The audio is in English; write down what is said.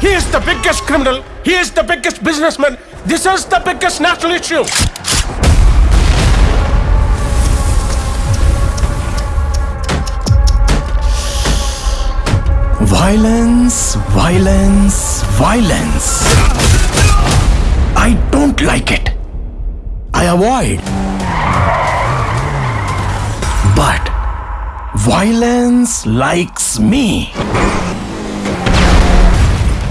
He is the biggest criminal. He is the biggest businessman. This is the biggest national issue. Violence, violence, violence. I don't like it. I avoid. But violence likes me.